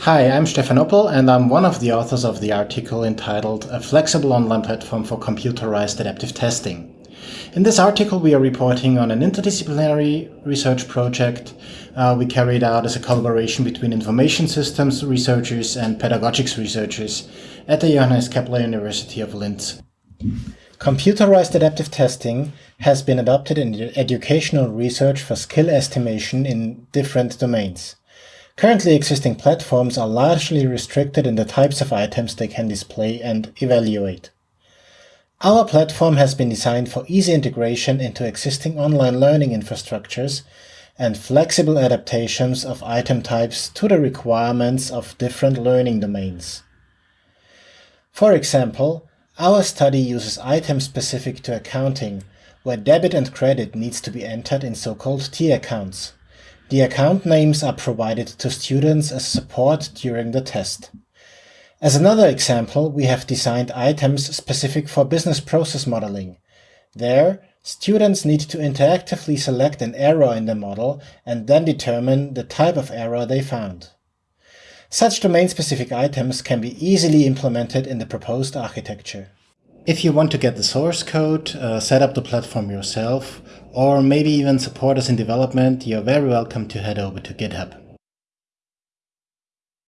Hi, I'm Stefan Oppl and I'm one of the authors of the article entitled A Flexible Online Platform for Computerized Adaptive Testing. In this article we are reporting on an interdisciplinary research project uh, we carried out as a collaboration between information systems researchers and pedagogics researchers at the Johannes Kepler University of Linz. Computerized adaptive testing has been adopted in educational research for skill estimation in different domains. Currently existing platforms are largely restricted in the types of items they can display and evaluate. Our platform has been designed for easy integration into existing online learning infrastructures and flexible adaptations of item types to the requirements of different learning domains. For example, our study uses items specific to accounting, where debit and credit needs to be entered in so-called T accounts. The account names are provided to students as support during the test. As another example, we have designed items specific for business process modeling. There, students need to interactively select an error in the model and then determine the type of error they found. Such domain-specific items can be easily implemented in the proposed architecture. If you want to get the source code, uh, set up the platform yourself, or maybe even support us in development, you're very welcome to head over to GitHub.